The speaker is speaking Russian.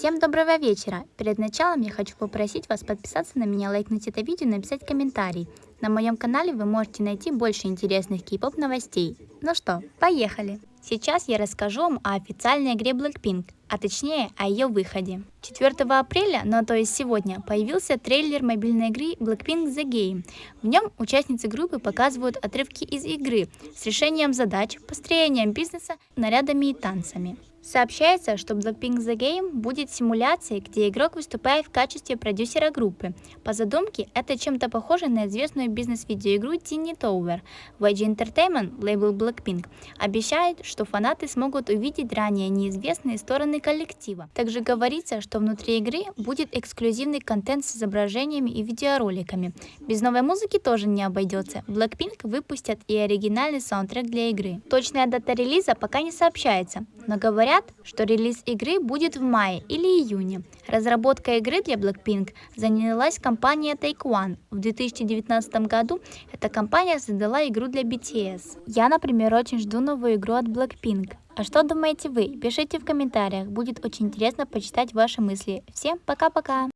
Всем доброго вечера! Перед началом я хочу попросить вас подписаться на меня, лайкнуть это видео и написать комментарий. На моем канале вы можете найти больше интересных кей-поп новостей. Ну что, поехали! Сейчас я расскажу вам о официальной игре Blackpink, а точнее о ее выходе. 4 апреля, ну то есть сегодня, появился трейлер мобильной игры Blackpink The Game. В нем участницы группы показывают отрывки из игры с решением задач, построением бизнеса, нарядами и танцами. Сообщается, что Blackpink The Game будет симуляцией, где игрок выступает в качестве продюсера группы. По задумке, это чем-то похоже на известную бизнес-видеоигру Tiny Tower. YG Entertainment, лейбл Blackpink, обещает, что фанаты смогут увидеть ранее неизвестные стороны коллектива. Также говорится, что внутри игры будет эксклюзивный контент с изображениями и видеороликами. Без новой музыки тоже не обойдется. Blackpink выпустят и оригинальный саундтрек для игры. Точная дата релиза пока не сообщается, но говорят, что релиз игры будет в мае или июне. Разработка игры для Blackpink занялась компания Take One. В 2019 году эта компания создала игру для BTS. Я, например, очень жду новую игру от Blackpink. А что думаете вы? Пишите в комментариях, будет очень интересно почитать ваши мысли. Всем пока-пока!